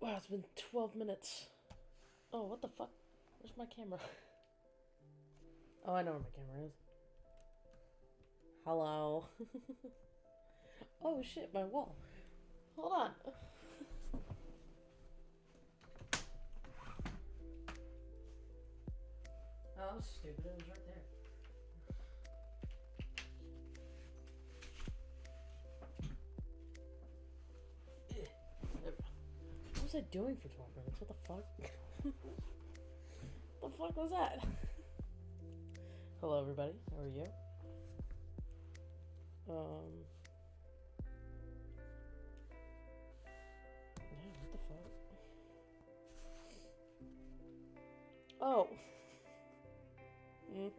Wow, it's been 12 minutes. Oh, what the fuck? Where's my camera? Oh, I know where my camera is. Hello. oh shit, my wall. Hold on. Oh, stupid. It was right Doing for 12 minutes? What the fuck? What the fuck was that? Hello, everybody. How are you? Um. Yeah, what the fuck? Oh. Mm.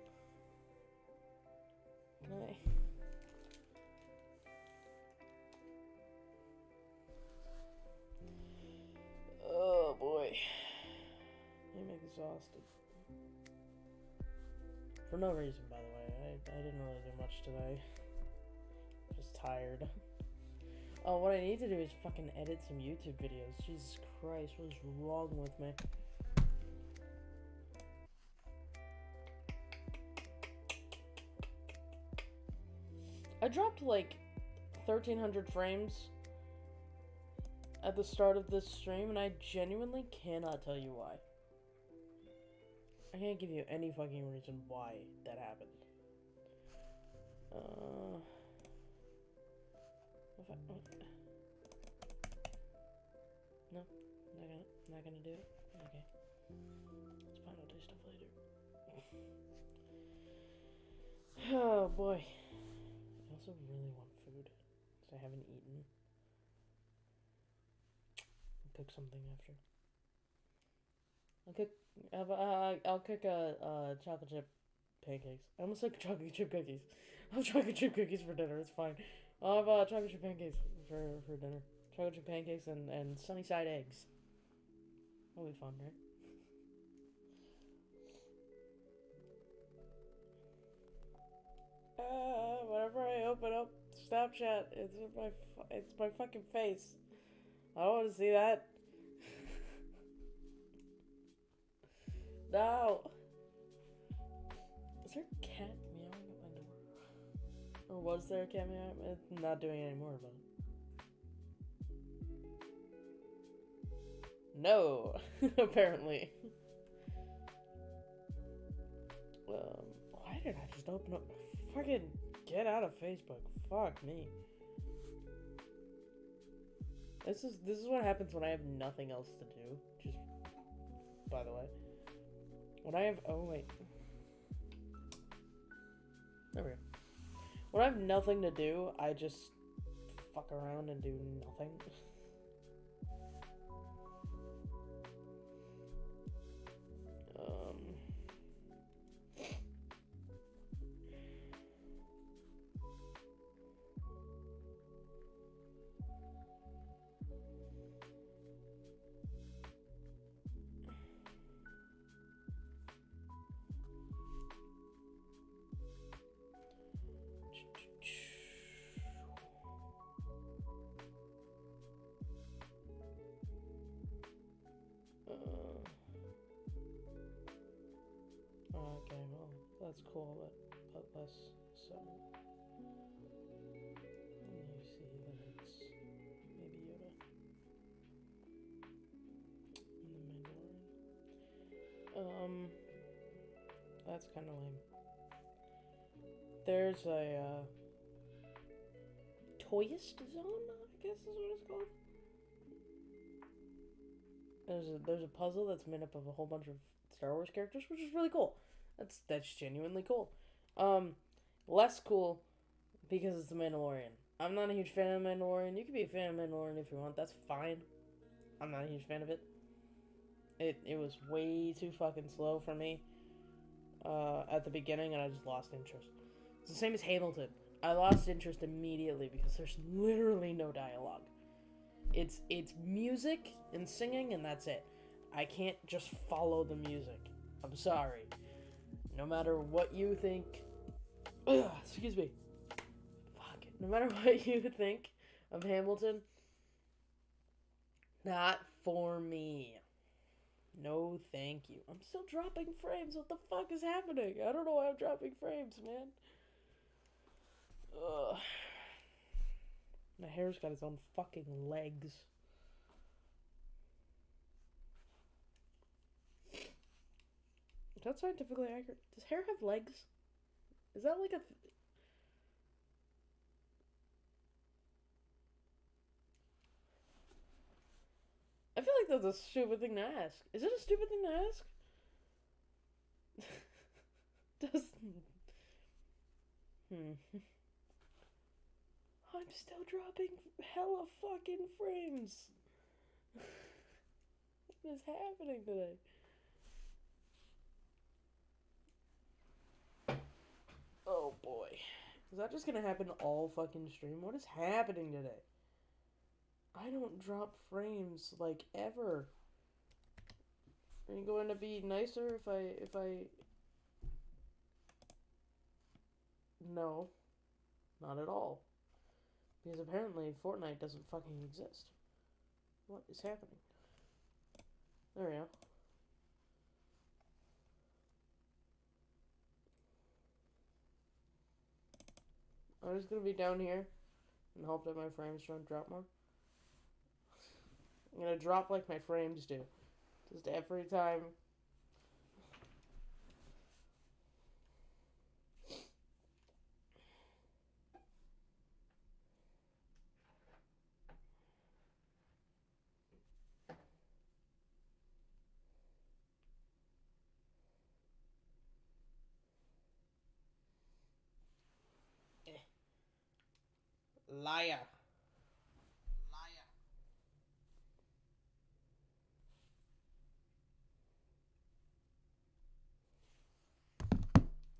Exhausted. For no reason, by the way. I, I didn't really do much today. Just tired. Oh, what I need to do is fucking edit some YouTube videos. Jesus Christ, what is wrong with me? I dropped like 1300 frames at the start of this stream, and I genuinely cannot tell you why. I can't give you any fucking reason why that happened. Uh, I, what? No, not gonna, not gonna do it. Okay, it's fine. I'll do stuff later. oh boy, I also really want food because I haven't eaten. I'll cook something after. I'll cook. Uh, uh, I'll cook a uh, chocolate chip pancakes. I almost said chocolate chip cookies. I'll have chocolate chip cookies for dinner. It's fine. I'll have uh, chocolate chip pancakes for for dinner. Chocolate chip pancakes and and sunny side eggs. That'll be fun, right? Uh, whenever I open up Snapchat, it's my it's my fucking face. I don't want to see that. No. Is there a cat meowing at my door? Or was there a cat meowing? It's not doing it anymore, but. No, apparently. Um, why did I just open up? Fucking get out of Facebook. Fuck me. This is this is what happens when I have nothing else to do. Just by the way, when I have oh wait, there we go. When I have nothing to do, I just fuck around and do nothing. that's cool, but, but less so. And you see that it's maybe Yoda and the Mandalorian. Um, that's kind of lame. There's a uh, Toyist Zone, I guess is what it's called. There's a there's a puzzle that's made up of a whole bunch of Star Wars characters, which is really cool. That's that's genuinely cool. Um, less cool because it's the Mandalorian. I'm not a huge fan of Mandalorian. You can be a fan of Mandalorian if you want. That's fine. I'm not a huge fan of it. It it was way too fucking slow for me uh, at the beginning, and I just lost interest. It's the same as Hamilton. I lost interest immediately because there's literally no dialogue. It's it's music and singing and that's it. I can't just follow the music. I'm sorry. No matter what you think Ugh, excuse me. Fuck it. No matter what you think of Hamilton, Not for me. No, thank you. I'm still dropping frames. What the fuck is happening? I don't know why I'm dropping frames, man. Ugh. My hair's got its own fucking legs. That scientifically accurate? Does hair have legs? Is that like a. Th- I feel like that's a stupid thing to ask. Is it a stupid thing to ask? Does. Hmm. I'm still dropping hella fucking frames. what is happening today? Oh boy. Is that just gonna happen all fucking stream? What is happening today? I don't drop frames like ever. Are you going to be nicer if I if I No. Not at all. Because apparently Fortnite doesn't fucking exist. What is happening? There we go. I'm just gonna be down here and hope that my frames don't drop more. I'm gonna drop like my frames do. Just every time. Liar. Liar.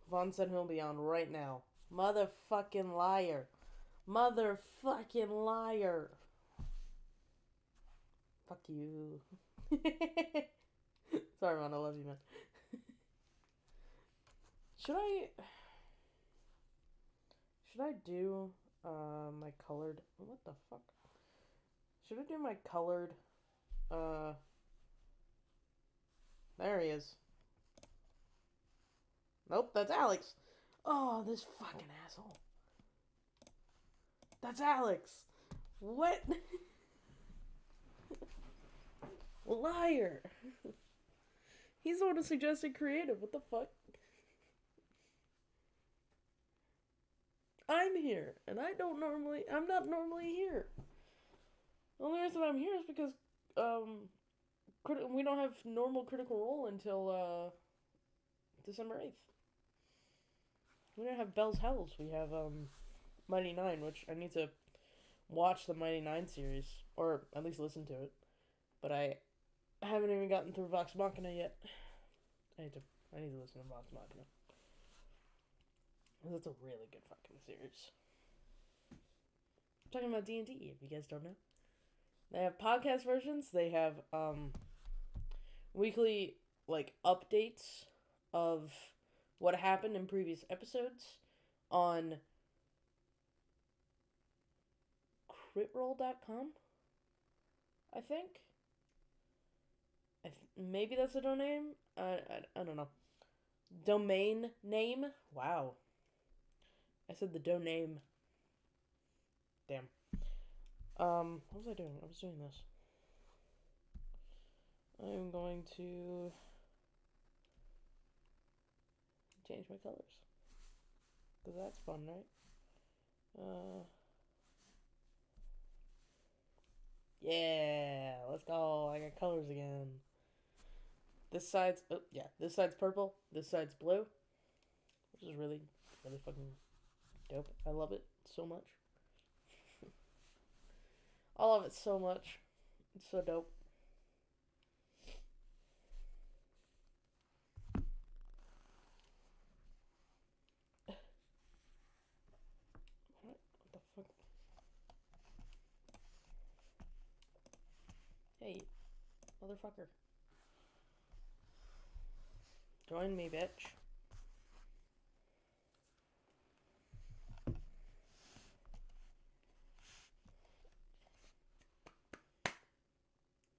Vaughn said he'll be on right now. Motherfucking liar. Motherfucking liar. Fuck you. Sorry, man. I love you, man. Should I. Should I do uh, my colored. What the fuck? Should I do my colored. Uh. There he is. Nope, that's Alex. Oh, this fucking asshole. That's Alex. What? Liar. He's the one who suggested creative. What the fuck? I'm here, and I don't normally. I'm not normally here. The only reason I'm here is because um, crit- we don't have normal Critical Role until uh, December eighth. We don't have Bell's Hells. We have um, Mighty Nein, which I need to watch the Mighty Nein series, or at least listen to it. But I haven't even gotten through Vox Machina yet. I need to. I need to listen to Vox Machina. That's a really good fucking series. I'm talking about D and D. If you guys don't know, they have podcast versions. They have um, weekly like updates of what happened in previous episodes on critrole.com. I think. I th- maybe that's a domain. I, I I don't know. Domain name. Wow. I said the dough name. Damn. Um, what was I doing? I was doing this. I'm going to change my colors. Because that's fun, right? Uh, yeah, let's go. I got colors again. This side's, oh, yeah, this side's purple. This side's blue. Which is really, really fucking dope. I love it so much. I love it so much. It's so dope. What? The fuck? Hey, motherfucker. Join me, bitch.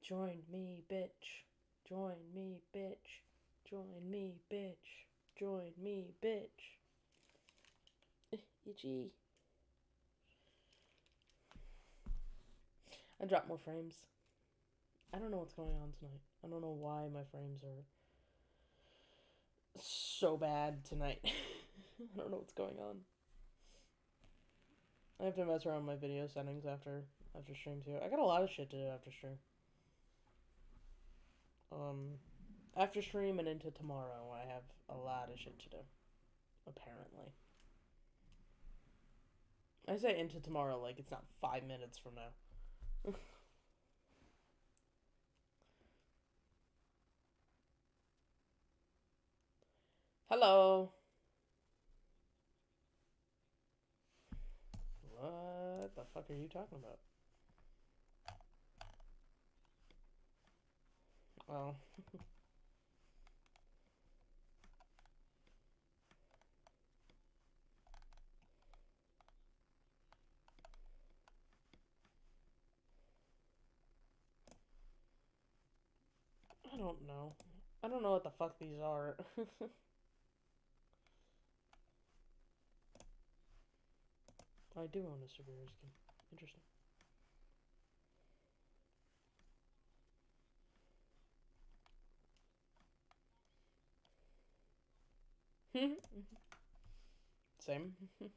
Join me, bitch. Join me, bitch. Join me, bitch. Join me, bitch. Itchy. I dropped more frames. I don't know what's going on tonight. I don't know why my frames are so bad tonight. I don't know what's going on. I have to mess around my video settings after after stream too. I got a lot of shit to do after stream. Um, after stream and into tomorrow, I have a lot of shit to do. Apparently. I say into tomorrow like it's not five minutes from now. Hello. What the fuck are you talking about? Oh. I don't know. I don't know what the fuck these are. I do own a superhero skin. Interesting. Same. I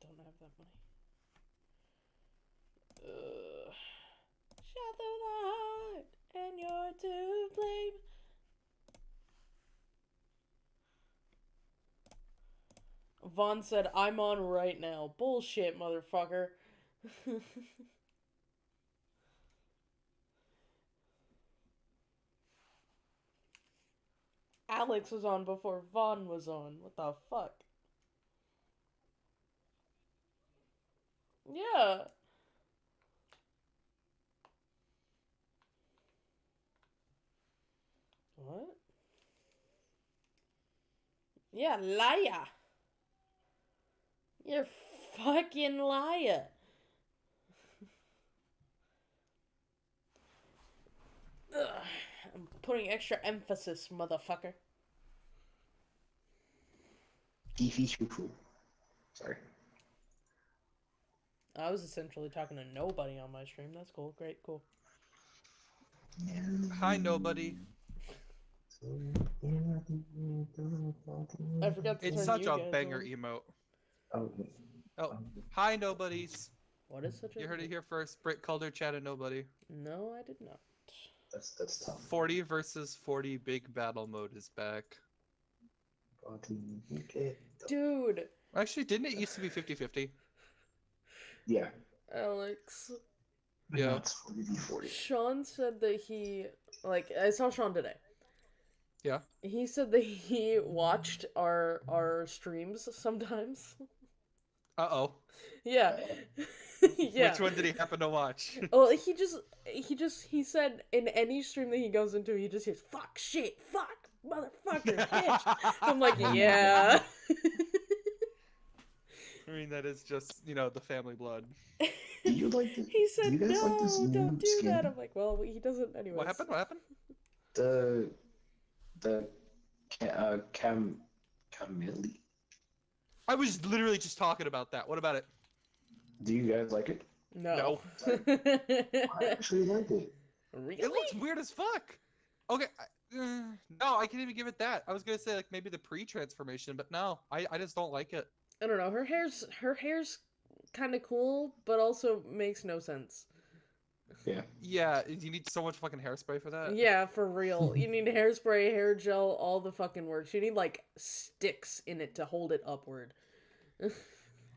don't have that money. Uh, shot the heart, and you're to blame. Vaughn said, I'm on right now. Bullshit, motherfucker. Alex was on before Vaughn was on. What the fuck? Yeah. What? Yeah, liar. You're fucking liar. Ugh, I'm putting extra emphasis, motherfucker. Beefy choo choo. Sorry. I was essentially talking to nobody on my stream. That's cool. Great, cool. Hi, nobody. I forgot to It's turn such you a guys banger on. emote. Oh, Oh, hi, nobodies. What is such a? You heard it here first. Brit Calder chatted nobody. No, I did not. that's that's tough. 40 versus 40 big battle mode is back. Okay. Dude, Actually, didn't it used to be 50 50? Yeah. Alex. Yeah. It's 40v40. Sean said that he like I saw Sean today. Yeah. He said that he watched our our streams sometimes. Uh oh. Yeah. yeah. Which one did he happen to watch? Well, he just he just he said in any stream that he goes into, he just hears fuck, shit, fuck, motherfucker, bitch. I'm like, yeah. I mean, that is just, you know, the family blood. Do you like the, he said, do you no, like don't do skin? that. I'm like, well, he doesn't anyway." What happened? What happened? the the ca- uh, cam Camille? I was literally just talking about that. What about it? Do you guys like it? No. no. I actually like it. really? It looks weird as fuck. Okay. I, uh, no, I can't even give it that. I was gonna say like maybe the pre-transformation, but no, I, I just don't like it. I don't know. Her hair's her hair's kind of cool, but also makes no sense. Yeah. Yeah, you need so much fucking hairspray for that. Yeah, for real. You need hairspray, hair gel, all the fucking works. You need like sticks in it to hold it upward.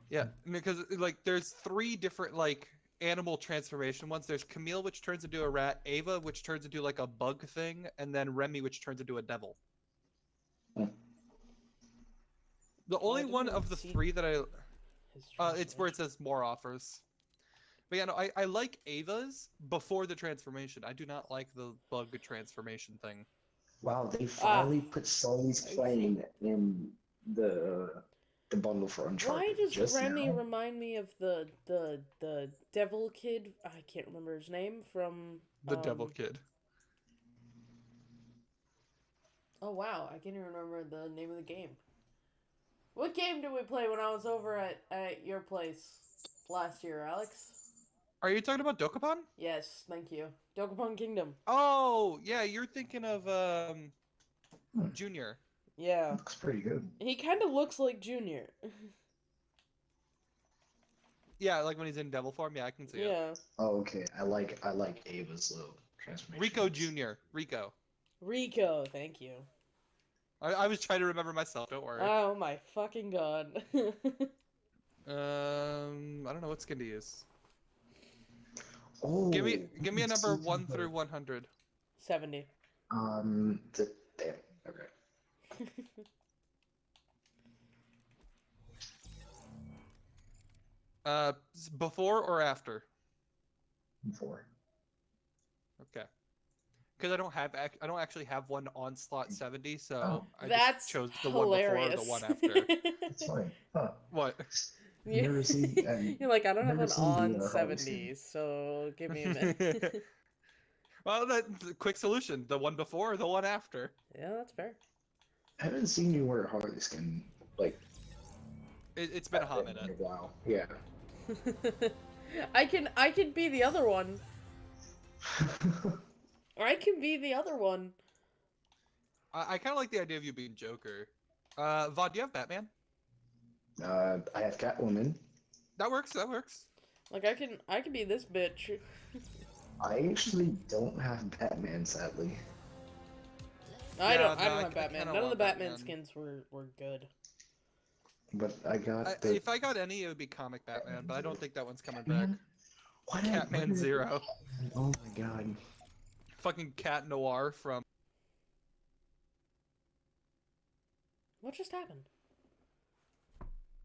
Yeah, because like there's three different like animal transformation ones. There's Camille, which turns into a rat, Ava, which turns into like a bug thing, and then Remy, which turns into a devil. Hmm. The only didn't one of the three that I, uh, it's where it says more offers. But yeah, no, I, I like Ava's before the transformation. I do not like the bug transformation thing. Wow, they Ah. finally put Sully's plane in the the bundle for Uncharted. Why does Remy now. remind me of the the the devil kid? I can't remember his name from The Devil um, Kid. Oh wow, I can't even remember the name of the game. What game did we play when I was over at, at your place last year, Alex? Are you talking about Dokapon? Yes, thank you. Dokapon Kingdom. Oh, yeah, you're thinking of um Hmm. Junior. Yeah. Looks pretty good. He kind of looks like Junior. Yeah, like when he's in devil form. Yeah, I can see it. yeah. Oh, okay. I like I like Ava's little transformation. Rico Junior. Rico. Rico, thank you. I, I was trying to remember myself. Don't worry. Oh my fucking god. um, I don't know what skin to use. Oh, Give me, give me a number one through one hundred. 70. Um, the, damn. Okay. Uh, before or after? Before. Okay. Because I don't have, ac- I don't actually have one on slot seventy, so Oh. I That's just chose the hilarious. one before or the one after. It's fine. Huh. what? You're, You're like, I don't have an on the, Harley skin. 70, so give me a minute. Well, that quick solution: the one before or the one after. yeah, that's fair. I haven't seen you wear a Harley skin like It, it's been a hot in minute. a while. Yeah. I can I can be the other one. I can be the other one. I, I kind of like the idea of you being Joker. Uh, Vaughn, do you have Batman? uh, I have Catwoman. That works. That works. Like I can I can be this bitch. I actually don't have Batman, sadly. I don't no, I don't I- have Batman. None of the Batman, Batman. skins were were good. But I got I, the if I got any, it would be comic Batman, but I don't think that one's coming back. Batman. Why did- why Catman did- Zero, Oh my god. fucking Cat Noir from. What just happened?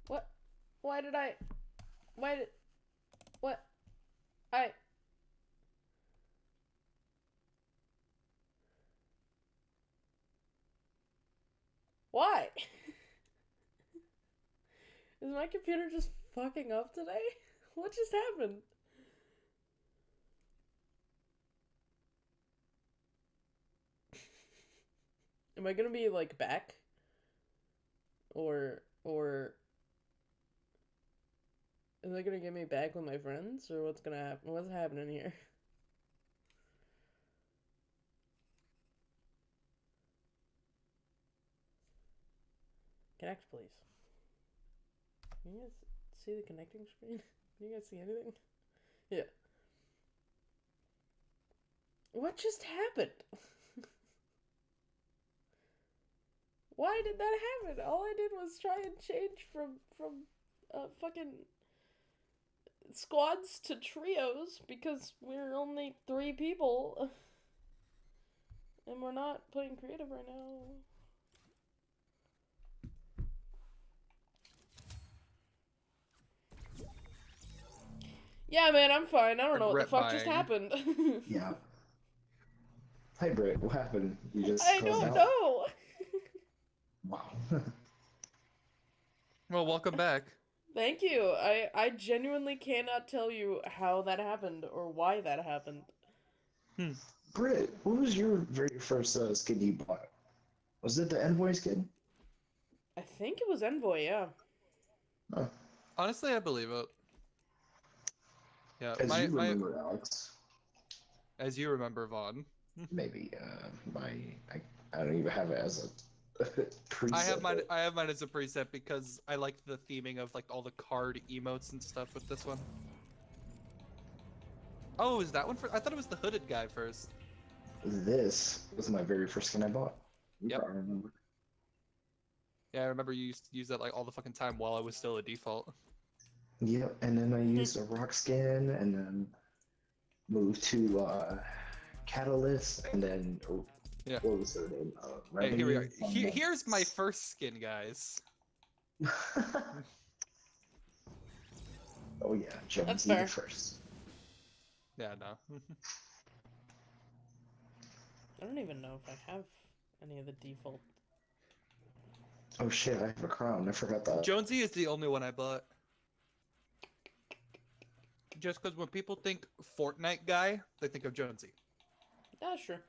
What? Why did I? Why did? What? I. Why? Is my computer just fucking up today? What just happened? Am I gonna be like back? Or or is it gonna get me back with my friends or what's gonna happen? What's happening here? Connect, please. Can you guys see the connecting screen? Can you guys see anything? Yeah. What just happened? Why did that happen? All I did was try and change from from uh fucking squads to trios because we're only three people. And we're not playing creative right now. Yeah, man, I'm fine. I don't know what the Regret fuck just happened. Yeah. Hey Britt, what happened? You just I closed don't out? know. Wow. Well, welcome back. Thank you. I I genuinely cannot tell you how that happened or why that happened. Hmm. Britt, what was your very first uh, skin you bought? Was it the Envoy skin? I think it was Envoy, yeah. Oh, Honestly, I believe it. Yeah, as my, you my, remember, Alex. as you remember, Vaughn. Maybe uh, my I, I don't even have it as a preset. I have mine. I have mine as a preset because I like the theming of like all the card emotes and stuff with this one. Oh, is that one for? I thought it was the hooded guy first. This was my very first skin I bought. You Yep. probably remember. Yeah, I remember you used to use that like all the fucking time while I was still a default. Yep, and then I used a rock skin, and then moved to uh, Catalyst, and then uh, Yeah. what was her name? Uh, Hey, here we are. He- here's my first skin, guys. oh yeah, Jonesy That's the fair. first. Yeah, no. I don't even know if I have any of the default. Oh shit, I have a crown. I forgot that. Jonesy is the only one I bought. Just because when people think Fortnite guy, they think of Jonesy. Yeah, sure.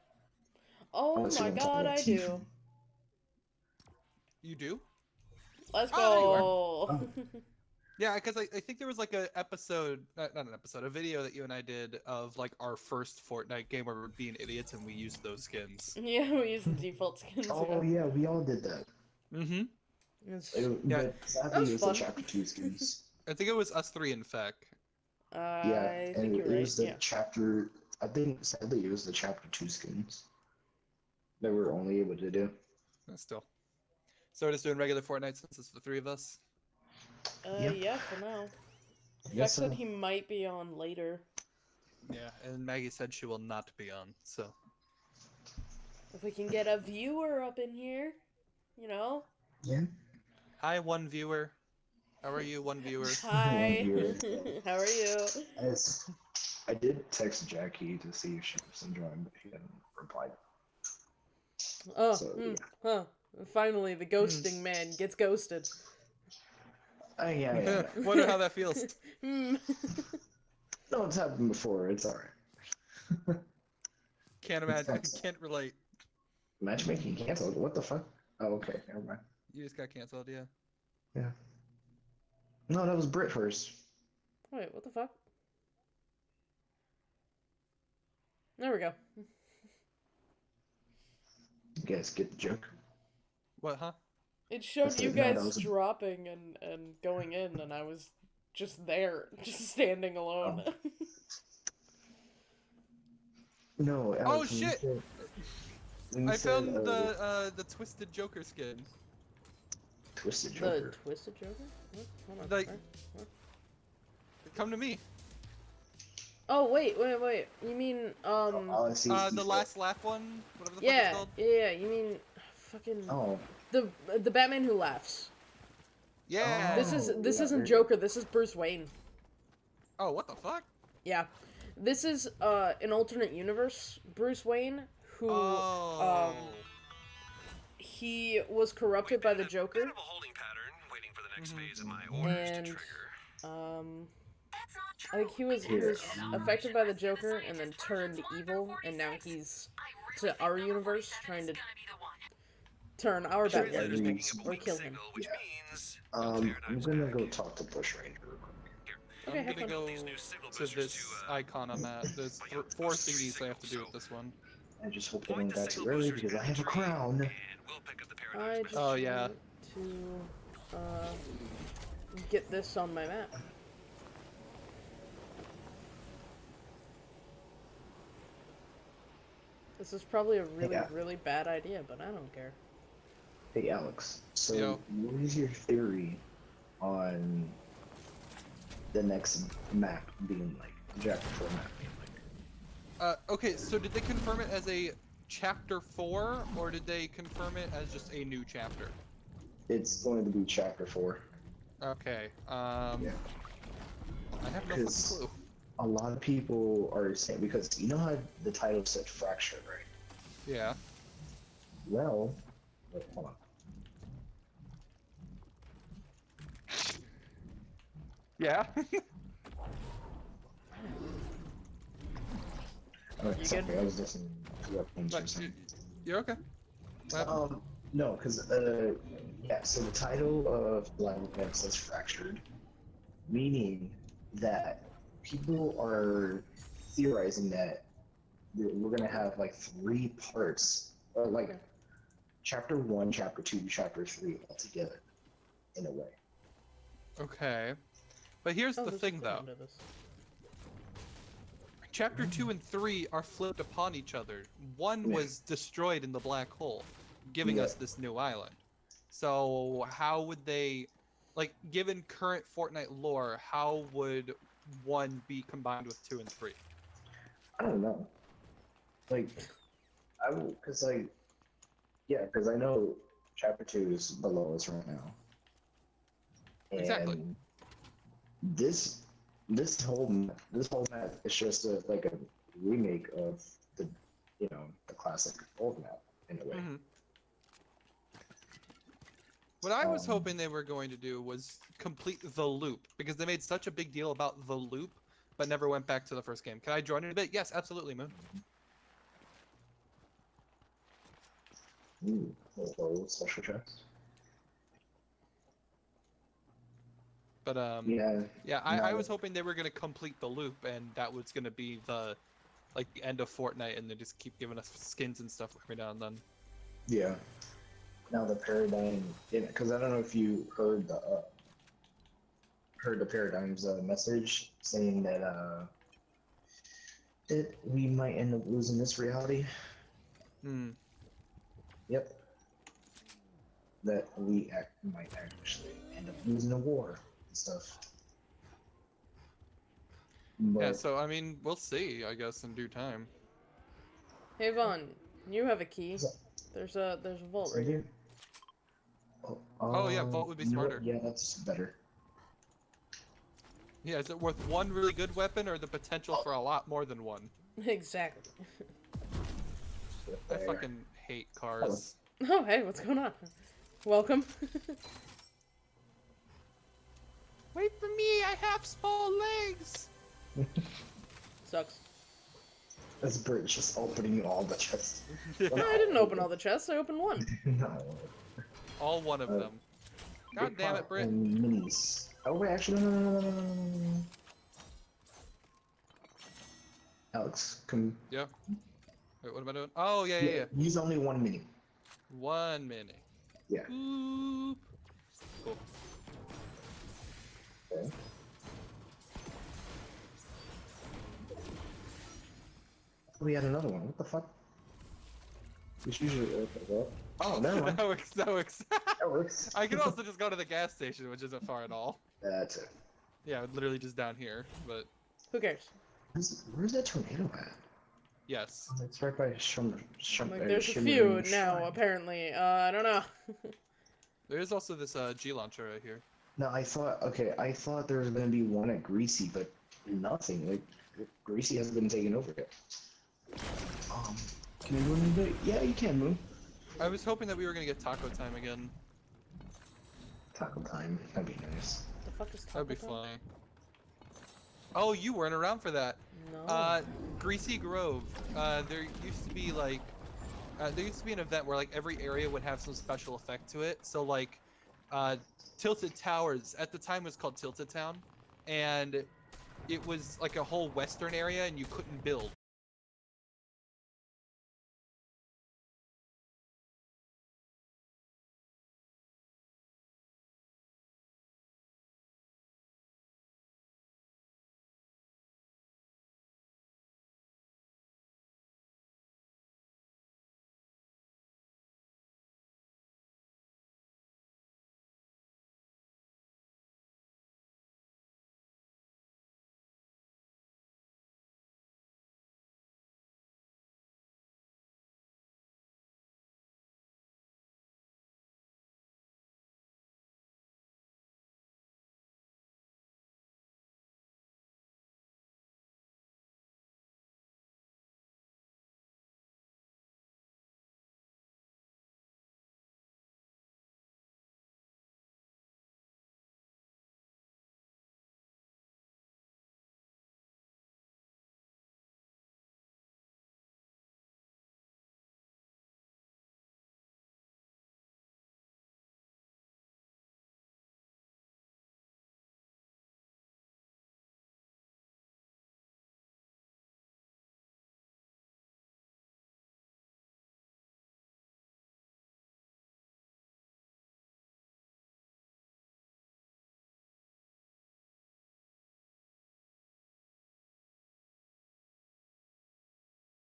Oh Unless you my god, I do. You do? Let's Oh, go. Yeah, because I, I think there was like an episode, not, not an episode, a video that you and I did of like our first Fortnite game where we were being idiots and we used those skins. yeah, we used the default skins. Oh yeah. yeah, we all did that. Mm-hmm. It's, It, Yeah. But sadly, That was it was the fun. chapter two skins. I think it was us three in fact. I yeah, think and you're it right. was the Yeah. chapter. I think sadly it was the chapter two skins that we were only able to do. Uh, Still. So we're just doing regular Fortnite since it's the three of us. Uh, Yep. yeah, for now. I Feck guess said he might be on later. Yeah, and Maggie said she will not be on. So If we can get a viewer up in here, you know. Yeah. hi, one viewer. How are you, one viewer? Hi. viewer. How are you? As I did text Jackie to see if she was enjoying, but she hadn't replied. Oh, So, hmm, huh. Finally, the ghosting man gets ghosted. Oh yeah, yeah. yeah. Wonder how that feels. Hmm. no, it's happened before. It's alright. Can't imagine. Can't relate. Matchmaking canceled. What the fuck? Oh, okay. Never mind. You just got canceled, yeah. yeah. No, that was Brit first. Wait, what the fuck? There we go. You guys get the joke. What, huh? It showed said you guys was dropping and, and going in, and I was just there, just standing alone. Oh. No. Oh, Alex, when you shit! said- when you I said, found uh, the uh, the twisted Joker skin. Twisted Joker. the Twisted Joker? What? Hold on. Like- what? Come to me. Oh, wait, wait, wait. You mean, um. All I see is Uh, the said- last laugh one, whatever the fuck yeah, it's called. yeah, yeah, you mean. Fucking. Oh, The, the Batman who laughs. Yeah. This is Oh, this yeah, isn't very- Joker. This is Bruce Wayne. Oh, what the fuck? Yeah, this is uh an alternate universe Bruce Wayne who Oh. um he was corrupted by the Bit Joker. of a holding pattern, waiting for the next Mhm. phase of my orders And- to trigger. Um, I think he was he was affected by the Joker and then turned evil, and now he's to our universe trying to turn our Sure, Batman yeah, evil or kill him. Which Yeah. means um, I'm gonna go talk to Bushranger. Okay, I'm have gonna go These to this uh, icon I'm at. There's th- four thingies I have to do with this one. I just hope they Point don't the die too early because I have a crown. And we'll pick up the I paradigm's just. Oh, yeah. want to uh, get this on my map. This is probably a really, Yeah. really bad idea, but I don't care. Hey Alex, so Yo. what is your theory on the next map being like chapter four map being like? Uh, okay, so did they confirm it as a chapter four, or did they confirm it as just a new chapter? It's going to be chapter four. Okay. Um. Yeah. I have no clue. A lot of people are saying because you know how the title said fracture, right? Yeah. Well, wait, hold on. Yeah. Okay, You sorry, good? I was listening to what things But were saying. you- you're okay. Um, no, because uh, yeah. So the title of Blind Event says fractured, meaning that people are theorizing that we're gonna have like three parts, or like Okay. chapter one, chapter two, chapter three all together, in a way. Okay. But here's Oh, the there's a thing, foot though. Chapter two and three are flipped upon each other. One was destroyed in the black hole, giving Yeah. us this new island. So how would they, like, given current Fortnite lore, how would one be combined with two and three? I don't know. Like, I will, cause like, yeah, cause I know chapter two is the lowest right now. Exactly. This, this whole, this whole map is just a, like a remake of the, you know, the classic old map in a way. Mhm. What I was Um, hoping they were going to do was complete the loop because they made such a big deal about the loop, but never went back to the first game. Can I join in a bit? Yes, absolutely, Moon. Ooh, hello, special chest. But um, Yeah, Yeah, I, I was hoping they were gonna complete the loop, and that was gonna be the like the end of Fortnite, and they just keep giving us skins and stuff every now and then. yeah. Now the paradigm, because I don't know if you heard the uh, heard the paradigm's uh, message saying that uh, it we might end up losing this reality. Hmm. Yep. That we act, might actually end up losing a war and stuff. But Yeah. So I mean, we'll see. I guess in due time. Hey Vaughn, you have a key. What's up? There's a there's a vault right here. it? Oh, Oh, yeah, um, vault would be you know what? smarter. Yeah, that's better. Yeah. Is it worth one really good weapon, or the potential for a lot more than one? exactly. I fucking hate cars. Oh hey, what's going on? Welcome. Wait for me, I have small legs! Sucks. This British just opening all the chests. no, I didn't open all the chests, I opened one. no. All one of uh, them. God damn it, Brit. Minis. Oh wait, actually, no, no, no, no, no. Alex, come. Yeah. Wait, what am I doing? Oh yeah, yeah, yeah. yeah. Use only one mini. One mini. Yeah. Boop. Cool. We had another one. What the fuck? It's usually okay, well. Oh, never mind. that works. That works. That works. I can also just go to the gas station, which isn't far at all. That's it. Yeah, literally just down here. But Who cares? Where's, where's that tornado at? yes. Oh, It's right by Shum. Shum Like uh, there's a Shimmering few now Shrine. apparently. Uh, I don't know. There is also this uh, G launcher right here. No, I thought okay. I thought there was gonna be one at Greasy, but nothing. Like Greasy hasn't been taken over yet. Um, can I do anything? Yeah, you can move. I was hoping that we were gonna get taco time again. Taco time. That'd be nice. the fuck is That'd be Taco Time? fun. Oh, you weren't around for that. No. Uh, Greasy Grove. Uh, there used to be like, uh, there used to be an event where like every area would have some special effect to it. So like, uh, Tilted Towers at the time was called Tilted Town, and it was like a whole western area, and you couldn't build.